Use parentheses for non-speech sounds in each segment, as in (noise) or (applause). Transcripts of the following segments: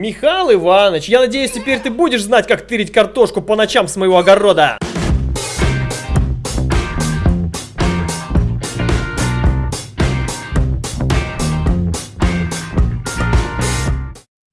Михаил Иванович, я надеюсь, теперь ты будешь знать, как тырить картошку по ночам с моего огорода.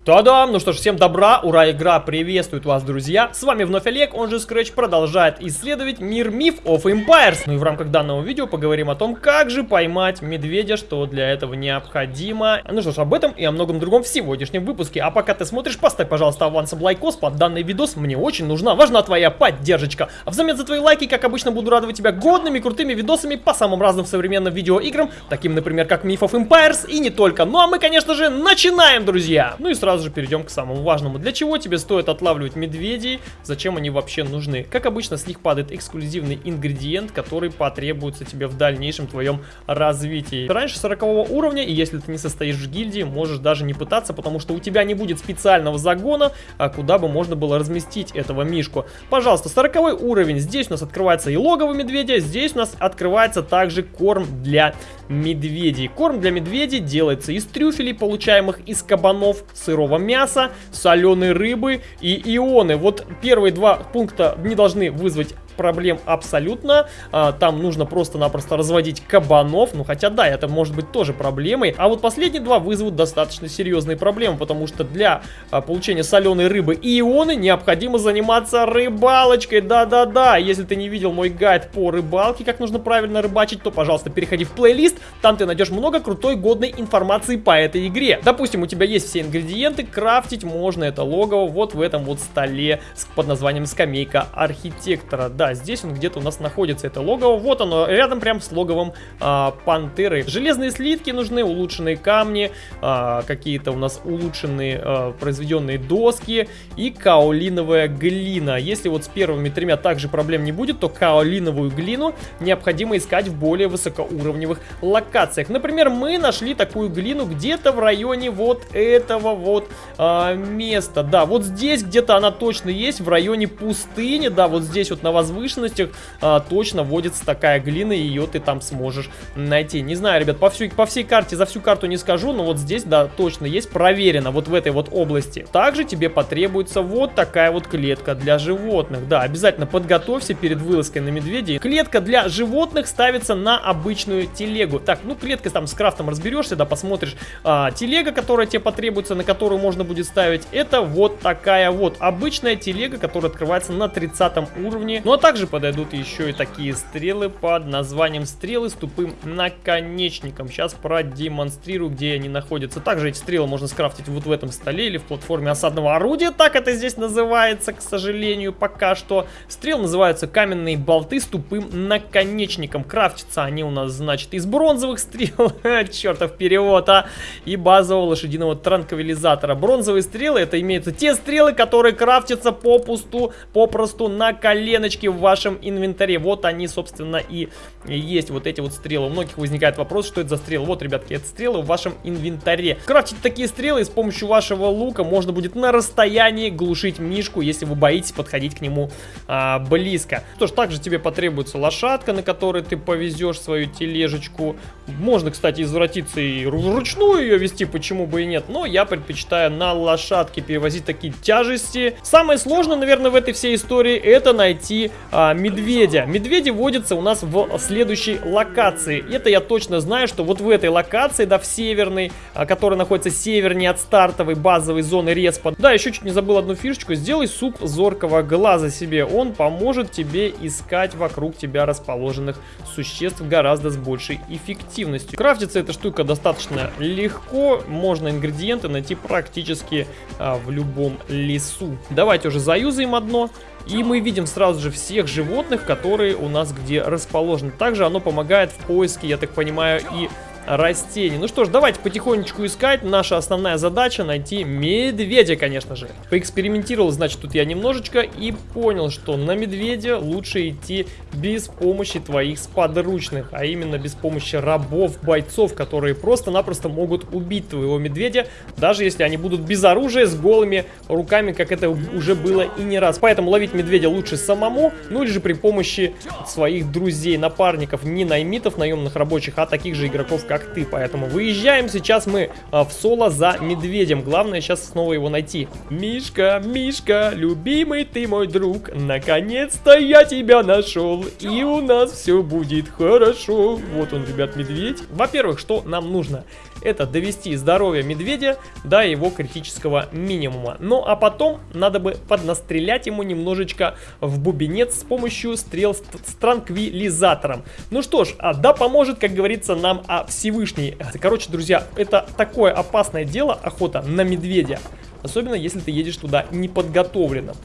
Та-дам! Ну что ж, всем добра, ура, игра приветствует вас, друзья! С вами вновь Олег, он же Scratch продолжает исследовать мир миф of Empires. Ну и в рамках данного видео поговорим о том, как же поймать медведя, что для этого необходимо. Ну что ж, об этом и о многом другом в сегодняшнем выпуске. А пока ты смотришь, поставь, пожалуйста, авансом лайкос под данный видос, мне очень нужна, важна твоя поддержка. А взамен за твои лайки, как обычно, буду радовать тебя годными, крутыми видосами по самым разным современным видеоиграм, таким, например, как Myth of Empires и не только. Ну а мы, конечно же, начинаем, друзья! Ну и сразу сразу же перейдем к самому важному. Для чего тебе стоит отлавливать медведей? Зачем они вообще нужны? Как обычно, с них падает эксклюзивный ингредиент, который потребуется тебе в дальнейшем твоем развитии. Раньше 40 уровня, и если ты не состоишь в гильдии, можешь даже не пытаться, потому что у тебя не будет специального загона, а куда бы можно было разместить этого мишку. Пожалуйста, 40 уровень. Здесь у нас открывается и логово медведя, здесь у нас открывается также корм для медведей. Корм для медведей делается из трюфелей, получаемых из кабанов, сырого сырого мяса, соленой рыбы и ионы. Вот первые два пункта не должны вызвать проблем абсолютно. А, там нужно просто-напросто разводить кабанов. Ну, хотя да, это может быть тоже проблемой. А вот последние два вызовут достаточно серьезные проблемы, потому что для а, получения соленой рыбы и ионы необходимо заниматься рыбалочкой. Да-да-да, если ты не видел мой гайд по рыбалке, как нужно правильно рыбачить, то, пожалуйста, переходи в плейлист. Там ты найдешь много крутой, годной информации по этой игре. Допустим, у тебя есть все ингредиенты, крафтить можно это логово вот в этом вот столе под названием скамейка архитектора. Да, здесь он где-то у нас находится, это логово. Вот оно, рядом прям с логовом а, пантеры. Железные слитки нужны, улучшенные камни, а, какие-то у нас улучшенные а, произведенные доски и каолиновая глина. Если вот с первыми тремя также проблем не будет, то каолиновую глину необходимо искать в более высокоуровневых локациях. Например, мы нашли такую глину где-то в районе вот этого вот а, места. Да, вот здесь где-то она точно есть, в районе пустыни, да, вот здесь вот на возвышенности возвышенностях а, точно водится такая глина, и ее ты там сможешь найти. Не знаю, ребят, по, всю, по всей карте, за всю карту не скажу, но вот здесь, да, точно есть, проверено, вот в этой вот области. Также тебе потребуется вот такая вот клетка для животных. Да, обязательно подготовься перед вылазкой на медведей. Клетка для животных ставится на обычную телегу. Так, ну клетка там с крафтом разберешься, да, посмотришь. А, телега, которая тебе потребуется, на которую можно будет ставить, это вот такая вот обычная телега, которая открывается на 30 уровне. Ну а также подойдут еще и такие стрелы под названием стрелы с тупым наконечником. Сейчас продемонстрирую, где они находятся. Также эти стрелы можно скрафтить вот в этом столе или в платформе осадного орудия. Так это здесь называется, к сожалению, пока что. Стрелы называются каменные болты с тупым наконечником. Крафтятся они у нас, значит, из бронзовых стрел. (laughs) Чертов перевод, а! И базового лошадиного транквилизатора. Бронзовые стрелы, это имеются те стрелы, которые крафтятся попусту, попросту на коленочке в вашем инвентаре. Вот они, собственно, и есть вот эти вот стрелы. У многих возникает вопрос, что это за стрелы. Вот, ребятки, это стрелы в вашем инвентаре. Крафтить такие стрелы с помощью вашего лука можно будет на расстоянии глушить мишку, если вы боитесь подходить к нему а, близко. Что ж, также тебе потребуется лошадка, на которой ты повезешь свою тележечку. Можно, кстати, извратиться и вручную ее вести, почему бы и нет. Но я предпочитаю на лошадке перевозить такие тяжести. Самое сложное, наверное, в этой всей истории это найти а, медведя. Медведи водятся у нас в следующей локации. Это я точно знаю, что вот в этой локации, да, в северной, а, которая находится севернее от стартовой базовой зоны респа. Да, еще чуть не забыл одну фишечку. Сделай суп зоркого глаза себе. Он поможет тебе искать вокруг тебя расположенных существ гораздо с большей эффективностью. Крафтится эта штука достаточно легко. Можно ингредиенты найти практически а, в любом лесу. Давайте уже заюзаем одно. И мы видим сразу же всех животных, которые у нас где расположены. Также оно помогает в поиске, я так понимаю, и растений. Ну что ж, давайте потихонечку искать. Наша основная задача найти медведя, конечно же. Поэкспериментировал, значит, тут я немножечко и понял, что на медведя лучше идти без помощи твоих сподручных, а именно без помощи рабов, бойцов, которые просто-напросто могут убить твоего медведя, даже если они будут без оружия, с голыми руками, как это уже было и не раз. Поэтому ловить медведя лучше самому, ну или же при помощи своих друзей, напарников, не наймитов, наемных рабочих, а таких же игроков, как как ты. Поэтому выезжаем сейчас мы а, в соло за медведем. Главное сейчас снова его найти. Мишка, Мишка, любимый ты мой друг, наконец-то я тебя нашел, и у нас все будет хорошо. Вот он, ребят, медведь. Во-первых, что нам нужно? Это довести здоровье медведя до его критического минимума. Ну а потом надо бы поднастрелять ему немножечко в бубенец с помощью стрел с, с транквилизатором. Ну что ж, а да поможет, как говорится, нам а, Всевышний. Короче, друзья, это такое опасное дело, охота на медведя. Особенно, если ты едешь туда неподготовленным.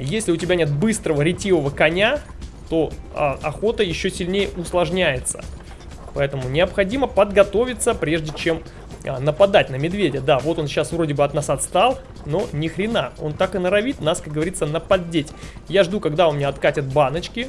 Если у тебя нет быстрого ретивого коня, то а, охота еще сильнее усложняется. Поэтому необходимо подготовиться, прежде чем а, нападать на медведя. Да, вот он сейчас вроде бы от нас отстал, но ни хрена. Он так и норовит нас, как говорится, нападеть. Я жду, когда у меня откатят баночки.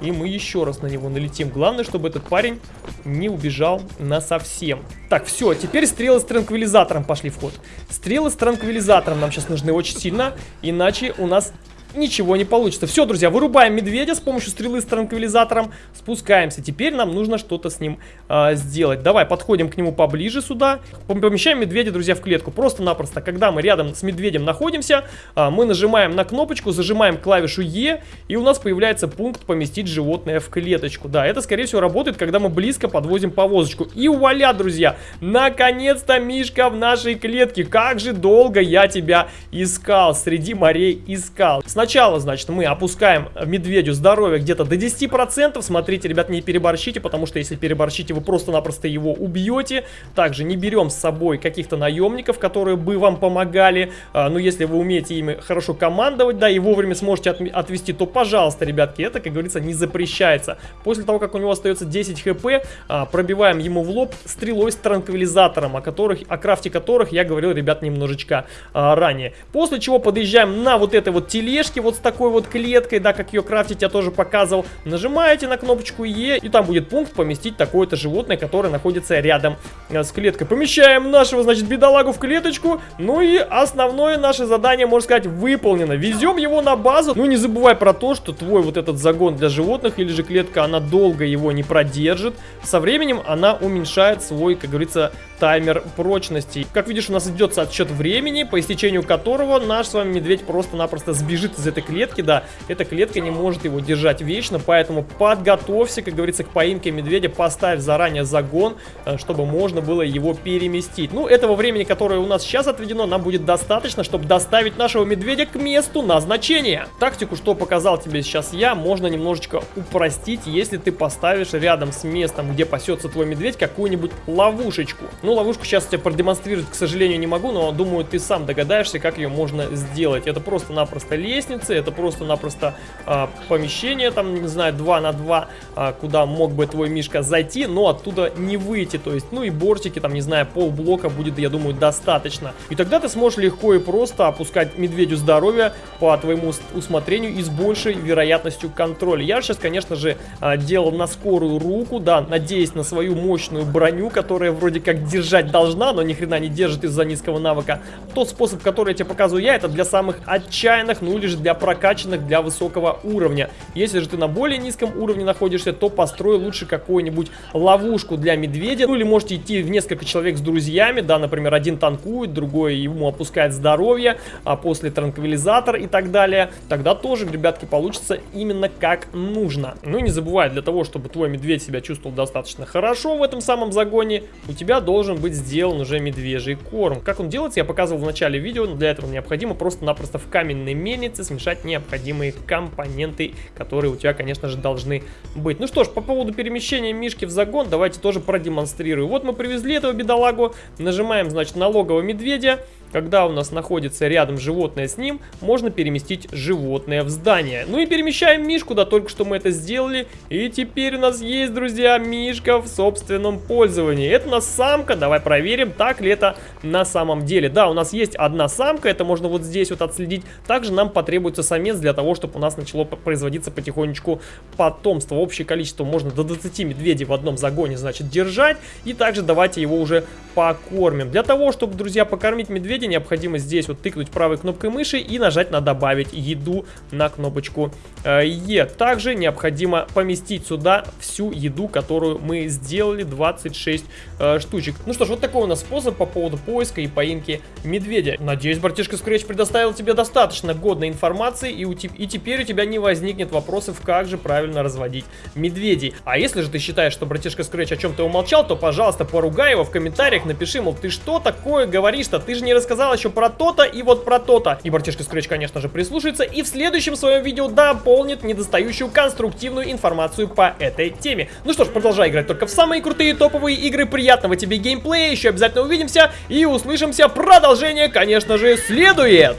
И мы еще раз на него налетим. Главное, чтобы этот парень не убежал на совсем. Так, все, теперь стрелы с транквилизатором пошли в ход. Стрелы с транквилизатором нам сейчас нужны очень сильно, иначе у нас ничего не получится. Все, друзья, вырубаем медведя с помощью стрелы с транквилизатором, спускаемся. Теперь нам нужно что-то с ним э, сделать. Давай подходим к нему поближе сюда, помещаем медведя, друзья, в клетку. Просто-напросто, когда мы рядом с медведем находимся, э, мы нажимаем на кнопочку, зажимаем клавишу Е, и у нас появляется пункт «Поместить животное в клеточку». Да, это, скорее всего, работает, когда мы близко подвозим повозочку. И вуаля, друзья, наконец-то Мишка в нашей клетке. Как же долго я тебя искал, среди морей искал. Сначала, значит, мы опускаем медведю здоровье где-то до 10%. Смотрите, ребят, не переборщите, потому что если переборщите, вы просто-напросто его убьете. Также не берем с собой каких-то наемников, которые бы вам помогали. А, ну, если вы умеете ими хорошо командовать, да, и вовремя сможете от отвести, то, пожалуйста, ребятки, это, как говорится, не запрещается. После того, как у него остается 10 хп, а, пробиваем ему в лоб стрелой с транквилизатором, о, которых, о крафте которых я говорил, ребят, немножечко а, ранее. После чего подъезжаем на вот этой вот тележке тележки вот с такой вот клеткой, да, как ее крафтить я тоже показывал. Нажимаете на кнопочку Е, и там будет пункт поместить такое-то животное, которое находится рядом э, с клеткой. Помещаем нашего, значит, бедолагу в клеточку, ну и основное наше задание, можно сказать, выполнено. Везем его на базу, ну не забывай про то, что твой вот этот загон для животных или же клетка, она долго его не продержит. Со временем она уменьшает свой, как говорится, таймер прочности. Как видишь, у нас идет отсчет времени, по истечению которого наш с вами медведь просто-напросто сбежит из этой клетки, да. Эта клетка не может его держать вечно, поэтому подготовься, как говорится, к поимке медведя, поставь заранее загон, э, чтобы можно было его переместить. Ну, этого времени, которое у нас сейчас отведено, нам будет достаточно, чтобы доставить нашего медведя к месту назначения. Тактику, что показал тебе сейчас я, можно немножечко упростить, если ты поставишь рядом с местом, где пасется твой медведь, какую-нибудь ловушечку. Ну, ловушку сейчас тебе продемонстрировать, к сожалению, не могу, но думаю, ты сам догадаешься, как ее можно сделать. Это просто-напросто лестница, это просто-напросто а, помещение, там, не знаю, 2 на 2, а, куда мог бы твой Мишка зайти, но оттуда не выйти. То есть, ну и бортики, там, не знаю, полблока будет, я думаю, достаточно. И тогда ты сможешь легко и просто опускать медведю здоровье по твоему усмотрению и с большей вероятностью контроля. Я сейчас, конечно же, а, делал на скорую руку, да, надеясь на свою мощную броню, которая вроде как держать должна, но ни хрена не держит из-за низкого навыка. Тот способ, который я тебе показываю я, это для самых отчаянных, ну или же для прокачанных, для высокого уровня. Если же ты на более низком уровне находишься, то построй лучше какую-нибудь ловушку для медведя. Ну или можете идти в несколько человек с друзьями, да, например, один танкует, другой ему опускает здоровье, а после транквилизатор и так далее. Тогда тоже, ребятки, получится именно как нужно. Ну и не забывай, для того, чтобы твой медведь себя чувствовал достаточно хорошо в этом самом загоне, у тебя должен должен быть сделан уже медвежий корм. Как он делается, я показывал в начале видео, но для этого необходимо просто-напросто в каменной мельнице смешать необходимые компоненты, которые у тебя, конечно же, должны быть. Ну что ж, по поводу перемещения мишки в загон, давайте тоже продемонстрирую. Вот мы привезли этого бедолагу, нажимаем, значит, на логово медведя, когда у нас находится рядом животное с ним, можно переместить животное в здание. Ну и перемещаем Мишку, да только что мы это сделали. И теперь у нас есть, друзья, Мишка в собственном пользовании. Это у нас самка, давай проверим, так ли это на самом деле. Да, у нас есть одна самка, это можно вот здесь вот отследить. Также нам потребуется самец для того, чтобы у нас начало производиться потихонечку потомство. Общее количество можно до 20 медведей в одном загоне, значит, держать. И также давайте его уже покормим. Для того, чтобы, друзья, покормить медведя, медведя, необходимо здесь вот тыкнуть правой кнопкой мыши и нажать на добавить еду на кнопочку э, Е. Также необходимо поместить сюда всю еду, которую мы сделали, 26 э, штучек. Ну что ж, вот такой у нас способ по поводу поиска и поимки медведя. Надеюсь, братишка Scratch предоставил тебе достаточно годной информации и, у и теперь у тебя не возникнет вопросов, как же правильно разводить медведей. А если же ты считаешь, что братишка Scratch о чем-то умолчал, то, пожалуйста, поругай его в комментариях, напиши, мол, ты что такое говоришь-то? Ты же не рассказал еще про то-то и вот про то-то. И братишка Scratch, конечно же, прислушается и в следующем своем видео дополнит недостающую конструктивную информацию по этой теме. Ну что ж, продолжай играть только в самые крутые топовые игры. Приятного тебе геймплея, еще обязательно увидимся и услышимся. Продолжение, конечно же, следует.